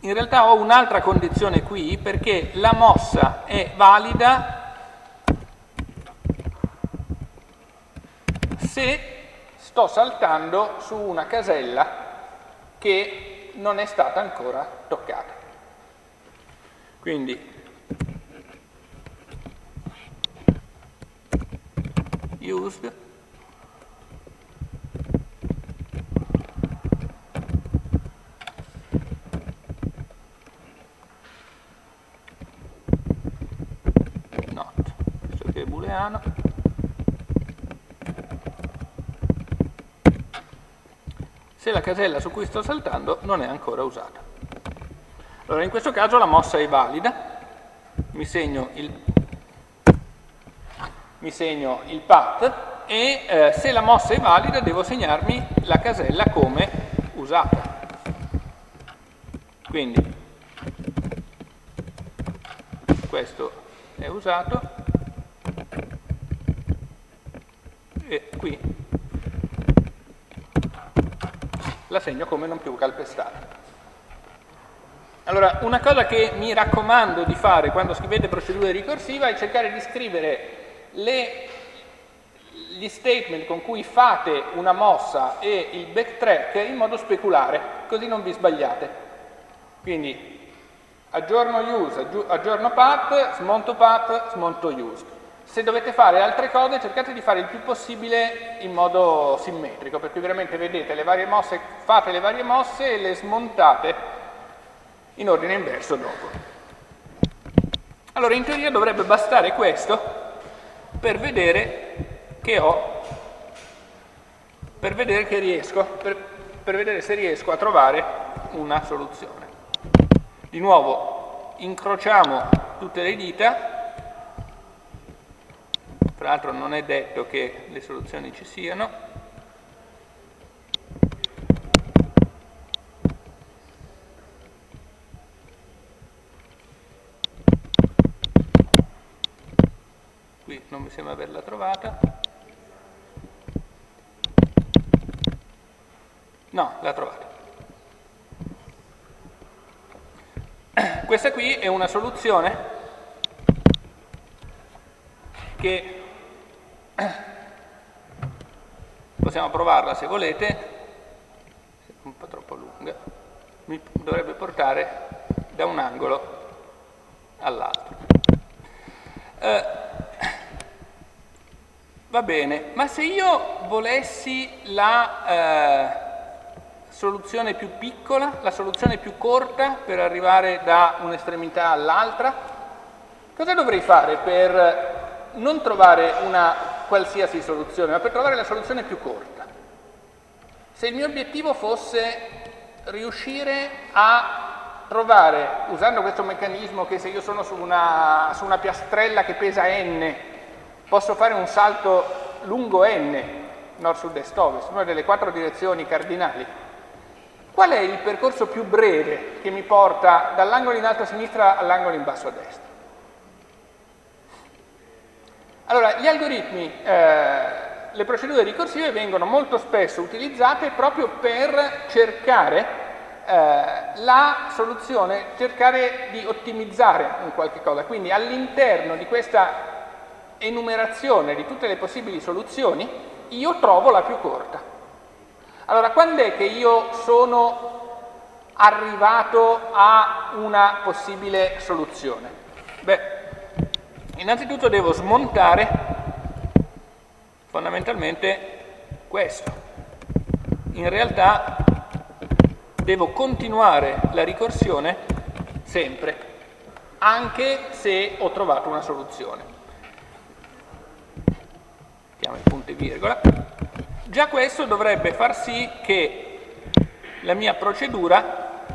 in realtà ho un'altra condizione qui perché la mossa è valida se sto saltando su una casella che non è stata ancora toccata. Quindi used. Not, questo che è booleano. Se la casella su cui sto saltando non è ancora usata. Allora in questo caso la mossa è valida, mi segno il, mi segno il path e eh, se la mossa è valida devo segnarmi la casella come usata. Quindi questo è usato e qui la segno come non più calpestata. Allora, una cosa che mi raccomando di fare quando scrivete procedure ricorsiva è cercare di scrivere le, gli statement con cui fate una mossa e il backtrack in modo speculare, così non vi sbagliate. Quindi aggiorno use, aggiorno path, smonto path, smonto use. Se dovete fare altre cose cercate di fare il più possibile in modo simmetrico, per cui veramente vedete le varie mosse, fate le varie mosse e le smontate in ordine inverso dopo. Allora in teoria dovrebbe bastare questo per vedere che ho, per vedere che riesco, per, per vedere se riesco a trovare una soluzione. Di nuovo incrociamo tutte le dita tra l'altro non è detto che le soluzioni ci siano. Non mi sembra averla trovata. No, l'ha trovata. Questa qui è una soluzione che possiamo provarla se volete, è un po' troppo lunga, mi dovrebbe portare da un angolo all'altro. Eh, va bene, ma se io volessi la eh, soluzione più piccola, la soluzione più corta per arrivare da un'estremità all'altra, cosa dovrei fare per non trovare una qualsiasi soluzione, ma per trovare la soluzione più corta. Se il mio obiettivo fosse riuscire a trovare, usando questo meccanismo che se io sono su una, su una piastrella che pesa n, posso fare un salto lungo n, nord, sud, est, ovest, una delle quattro direzioni cardinali. Qual è il percorso più breve che mi porta dall'angolo in alto a sinistra all'angolo in basso a destra? Allora, gli algoritmi, eh, le procedure ricorsive vengono molto spesso utilizzate proprio per cercare eh, la soluzione, cercare di ottimizzare un qualche cosa. Quindi all'interno di questa enumerazione di tutte le possibili soluzioni, io trovo la più corta. Allora, quando è che io sono arrivato a una possibile soluzione? Beh, innanzitutto devo smontare fondamentalmente questo. In realtà devo continuare la ricorsione sempre, anche se ho trovato una soluzione. Mettiamo il punto e virgola. Già questo dovrebbe far sì che la mia procedura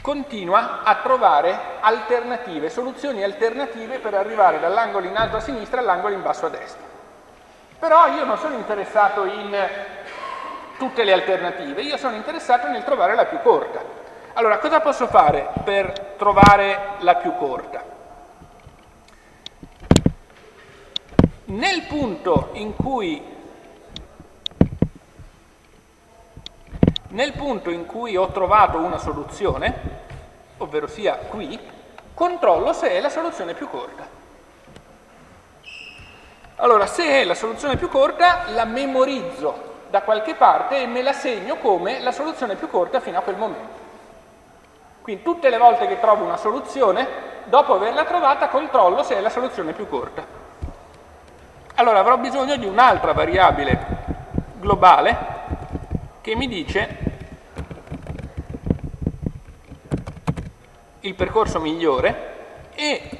continua a trovare alternative, soluzioni alternative per arrivare dall'angolo in alto a sinistra all'angolo in basso a destra. Però io non sono interessato in tutte le alternative, io sono interessato nel trovare la più corta. Allora, cosa posso fare per trovare la più corta? Nel punto in cui Nel punto in cui ho trovato una soluzione, ovvero sia qui, controllo se è la soluzione più corta. Allora, se è la soluzione più corta, la memorizzo da qualche parte e me la segno come la soluzione più corta fino a quel momento. Quindi tutte le volte che trovo una soluzione, dopo averla trovata, controllo se è la soluzione più corta. Allora avrò bisogno di un'altra variabile globale che mi dice il percorso migliore e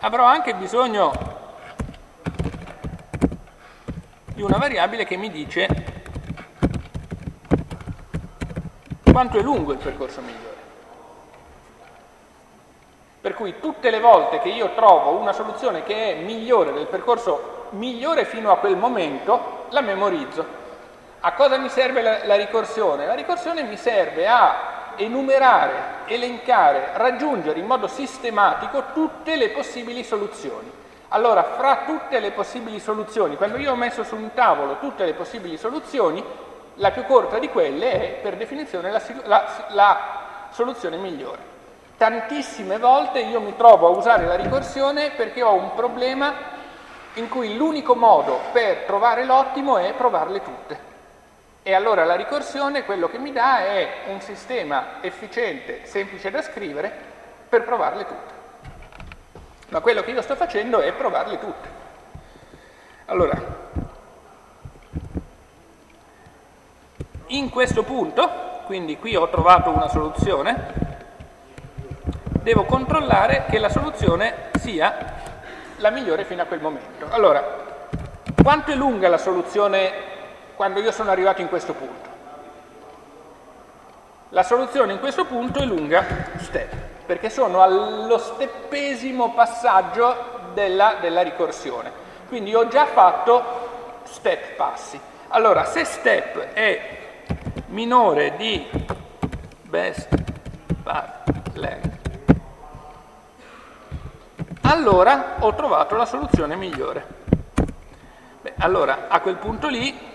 avrò anche bisogno di una variabile che mi dice quanto è lungo il percorso migliore. Per cui tutte le volte che io trovo una soluzione che è migliore del percorso migliore fino a quel momento, la memorizzo. A cosa mi serve la, la ricorsione? La ricorsione mi serve a enumerare, elencare, raggiungere in modo sistematico tutte le possibili soluzioni. Allora, fra tutte le possibili soluzioni, quando io ho messo su un tavolo tutte le possibili soluzioni, la più corta di quelle è per definizione la, la, la soluzione migliore. Tantissime volte io mi trovo a usare la ricorsione perché ho un problema in cui l'unico modo per trovare l'ottimo è provarle tutte. E allora la ricorsione quello che mi dà è un sistema efficiente, semplice da scrivere, per provarle tutte. Ma quello che io sto facendo è provarle tutte. Allora, in questo punto, quindi qui ho trovato una soluzione, devo controllare che la soluzione sia la migliore fino a quel momento. Allora, quanto è lunga la soluzione quando io sono arrivato in questo punto. La soluzione in questo punto è lunga step, perché sono allo steppesimo passaggio della, della ricorsione. Quindi ho già fatto step passi. Allora, se step è minore di best path length, allora ho trovato la soluzione migliore. Beh, allora a quel punto lì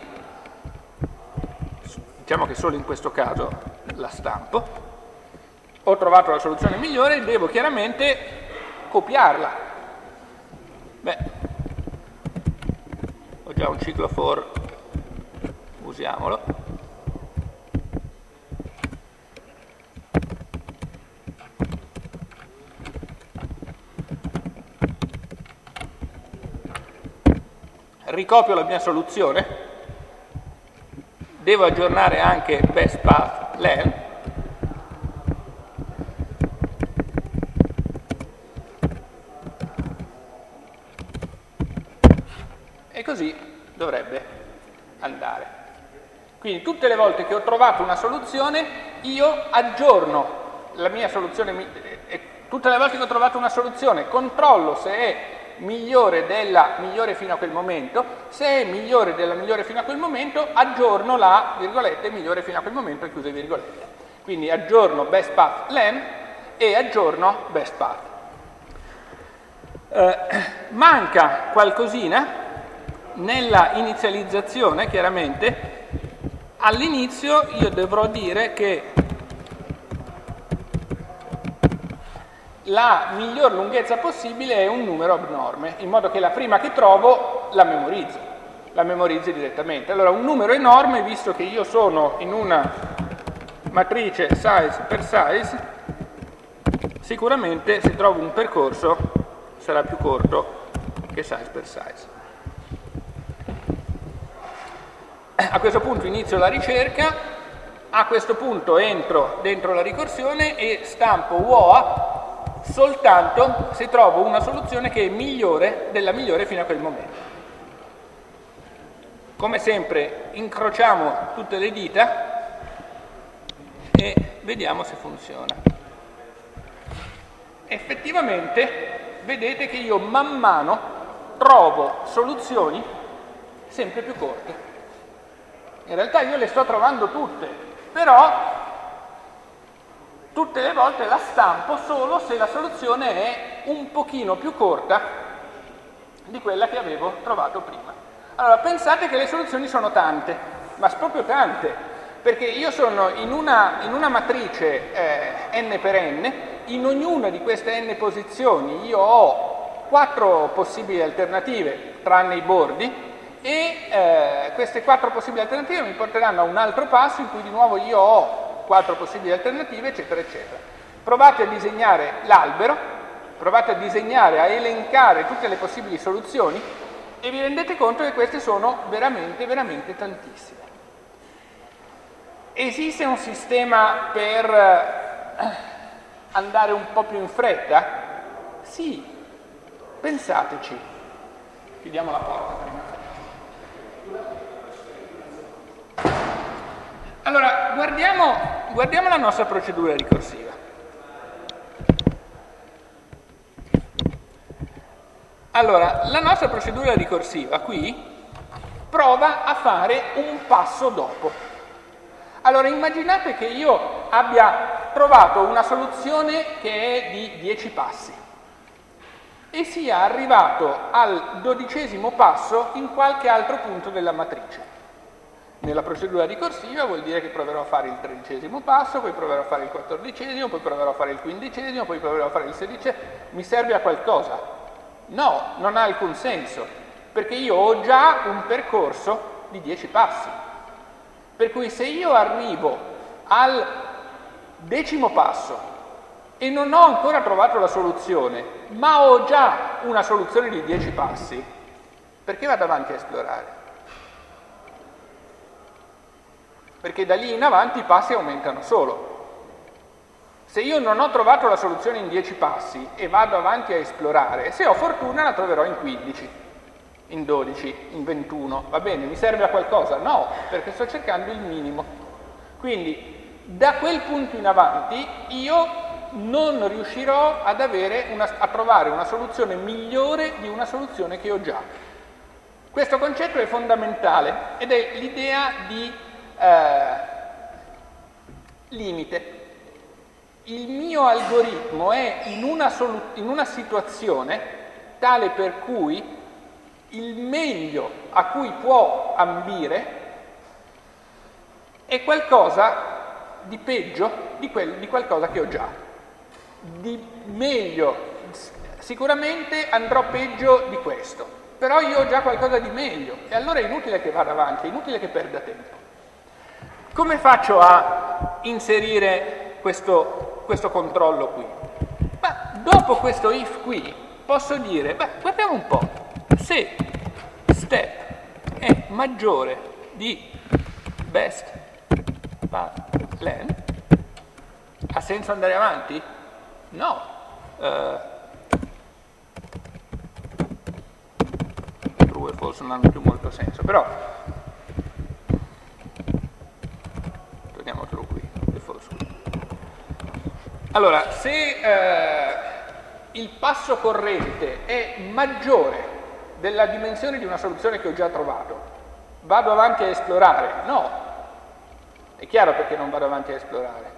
diciamo che solo in questo caso la stampo, ho trovato la soluzione migliore, devo chiaramente copiarla. Beh, ho già un ciclo for, usiamolo. Ricopio la mia soluzione devo aggiornare anche best path len e così dovrebbe andare. Quindi tutte le volte che ho trovato una soluzione io aggiorno la mia soluzione, tutte le volte che ho trovato una soluzione, controllo se è migliore della migliore fino a quel momento, se è migliore della migliore fino a quel momento, aggiorno la virgolette migliore fino a quel momento, chiuse virgolette. Quindi aggiorno best path len e aggiorno best path. Eh, manca qualcosina nella inizializzazione, chiaramente, all'inizio io dovrò dire che la miglior lunghezza possibile è un numero abnorme, in modo che la prima che trovo la memorizzo, la memorizzi direttamente. Allora un numero enorme, visto che io sono in una matrice size per size, sicuramente se trovo un percorso sarà più corto che size per size. A questo punto inizio la ricerca, a questo punto entro dentro la ricorsione e stampo WOA soltanto se trovo una soluzione che è migliore della migliore fino a quel momento. Come sempre incrociamo tutte le dita e vediamo se funziona. Effettivamente vedete che io man mano trovo soluzioni sempre più corte. In realtà io le sto trovando tutte, però tutte le volte la stampo solo se la soluzione è un pochino più corta di quella che avevo trovato prima. Allora, pensate che le soluzioni sono tante, ma proprio tante, perché io sono in una, in una matrice eh, n per n, in ognuna di queste n posizioni io ho quattro possibili alternative, tranne i bordi, e eh, queste quattro possibili alternative mi porteranno a un altro passo in cui di nuovo io ho quattro possibili alternative, eccetera, eccetera. Provate a disegnare l'albero, provate a disegnare, a elencare tutte le possibili soluzioni e vi rendete conto che queste sono veramente, veramente tantissime. Esiste un sistema per eh, andare un po' più in fretta? Sì, pensateci. Chiudiamo la porta prima. Allora, guardiamo, guardiamo la nostra procedura ricorsiva. Allora, la nostra procedura ricorsiva qui prova a fare un passo dopo. Allora, immaginate che io abbia trovato una soluzione che è di 10 passi e sia arrivato al dodicesimo passo in qualche altro punto della matrice. Nella procedura ricorsiva vuol dire che proverò a fare il tredicesimo passo, poi proverò a fare il quattordicesimo, poi proverò a fare il quindicesimo, poi proverò a fare il sedicesimo. Mi serve a qualcosa? No, non ha alcun senso, perché io ho già un percorso di dieci passi. Per cui se io arrivo al decimo passo e non ho ancora trovato la soluzione, ma ho già una soluzione di dieci passi, perché vado avanti a esplorare? Perché da lì in avanti i passi aumentano solo. Se io non ho trovato la soluzione in 10 passi e vado avanti a esplorare, se ho fortuna la troverò in 15, in 12, in 21. Va bene, mi serve a qualcosa? No, perché sto cercando il minimo. Quindi da quel punto in avanti io non riuscirò una, a trovare una soluzione migliore di una soluzione che ho già. Questo concetto è fondamentale ed è l'idea di eh, limite. Il mio algoritmo è in una, in una situazione tale per cui il meglio a cui può ambire è qualcosa di peggio di, quel, di qualcosa che ho già. Di meglio, sicuramente andrò peggio di questo, però io ho già qualcosa di meglio e allora è inutile che vada avanti, è inutile che perda tempo. Come faccio a inserire questo, questo controllo qui? Beh, dopo questo if qui posso dire, beh, guardiamo un po', se step è maggiore di best path len, ha senso andare avanti? No. Uh, true e false non hanno più molto senso, però torniamolo qui, Allora, se eh, il passo corrente è maggiore della dimensione di una soluzione che ho già trovato, vado avanti a esplorare? No. È chiaro perché non vado avanti a esplorare.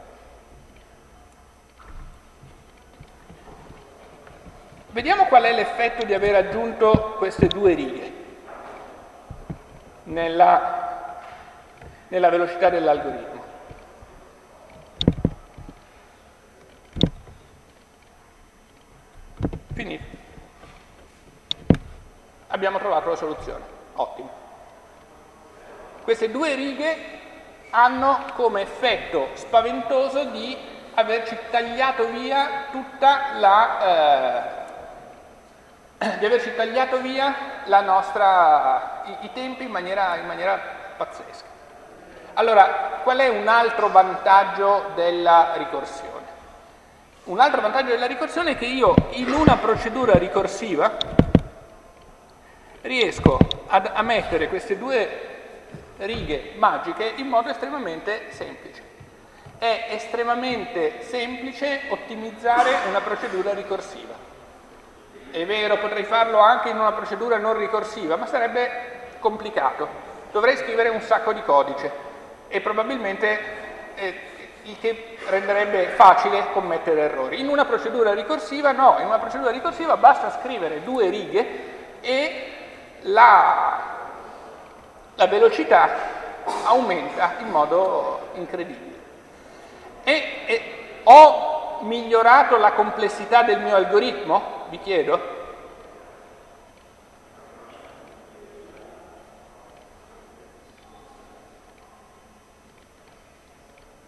Vediamo qual è l'effetto di aver aggiunto queste due righe nella, nella velocità dell'algoritmo. Finito. Abbiamo trovato la soluzione. Ottimo. Queste due righe hanno come effetto spaventoso di averci tagliato via tutta la... Eh, di averci tagliato via nostra, i, i tempi in maniera, in maniera pazzesca. Allora, qual è un altro vantaggio della ricorsione? Un altro vantaggio della ricorsione è che io in una procedura ricorsiva riesco ad, a mettere queste due righe magiche in modo estremamente semplice. È estremamente semplice ottimizzare una procedura ricorsiva. È vero, potrei farlo anche in una procedura non ricorsiva, ma sarebbe complicato. Dovrei scrivere un sacco di codice e probabilmente eh, che renderebbe facile commettere errori. In una procedura ricorsiva no, in una procedura ricorsiva basta scrivere due righe e la, la velocità aumenta in modo incredibile. E, e ho migliorato la complessità del mio algoritmo? Vi chiedo.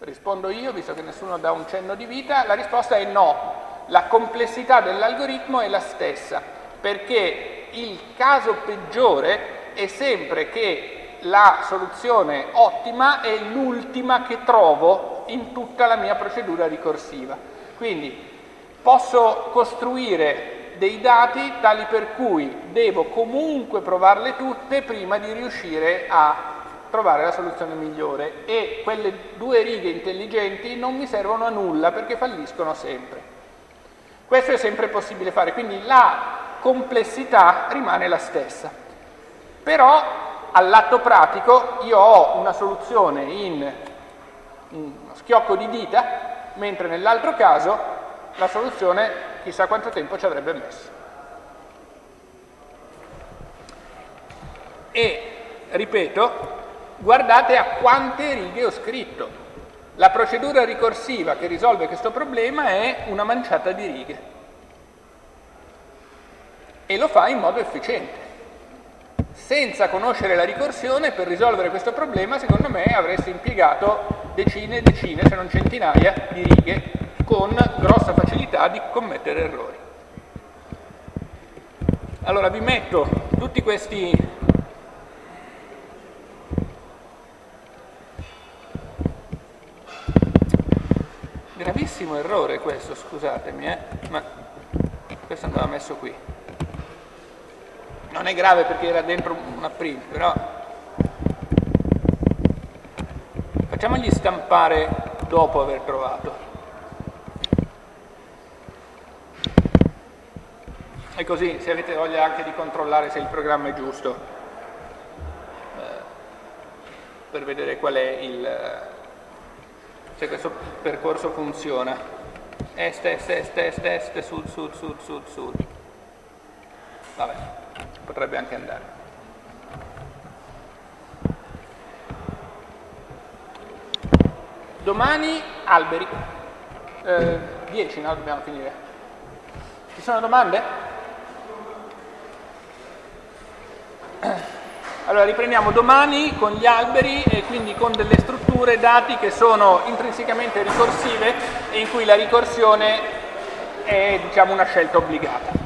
Rispondo io, visto che nessuno dà un cenno di vita, la risposta è no. La complessità dell'algoritmo è la stessa, perché il caso peggiore è sempre che la soluzione ottima è l'ultima che trovo in tutta la mia procedura ricorsiva. Quindi posso costruire dei dati tali per cui devo comunque provarle tutte prima di riuscire a trovare la soluzione migliore e quelle due righe intelligenti non mi servono a nulla perché falliscono sempre. Questo è sempre possibile fare, quindi la complessità rimane la stessa. Però all'atto pratico io ho una soluzione in uno schiocco di dita, mentre nell'altro caso la soluzione chissà quanto tempo ci avrebbe messo. E, ripeto, guardate a quante righe ho scritto. La procedura ricorsiva che risolve questo problema è una manciata di righe e lo fa in modo efficiente. Senza conoscere la ricorsione, per risolvere questo problema, secondo me avresti impiegato decine e decine, se non centinaia, di righe con grossa facilità di commettere errori. Allora vi metto tutti questi gravissimo errore questo, scusatemi, eh? ma questo andava messo qui. Non è grave perché era dentro una print, però facciamogli stampare dopo aver trovato. E così, se avete voglia anche di controllare se il programma è giusto, eh, per vedere qual è il se questo percorso funziona. Est, est, est, est, est, sud, sud, sud, sud, sud. Vabbè, potrebbe anche andare. Domani alberi. 10, eh, no? Dobbiamo finire. Ci sono domande? Allora riprendiamo domani con gli alberi e quindi con delle strutture dati che sono intrinsecamente ricorsive e in cui la ricorsione è diciamo, una scelta obbligata.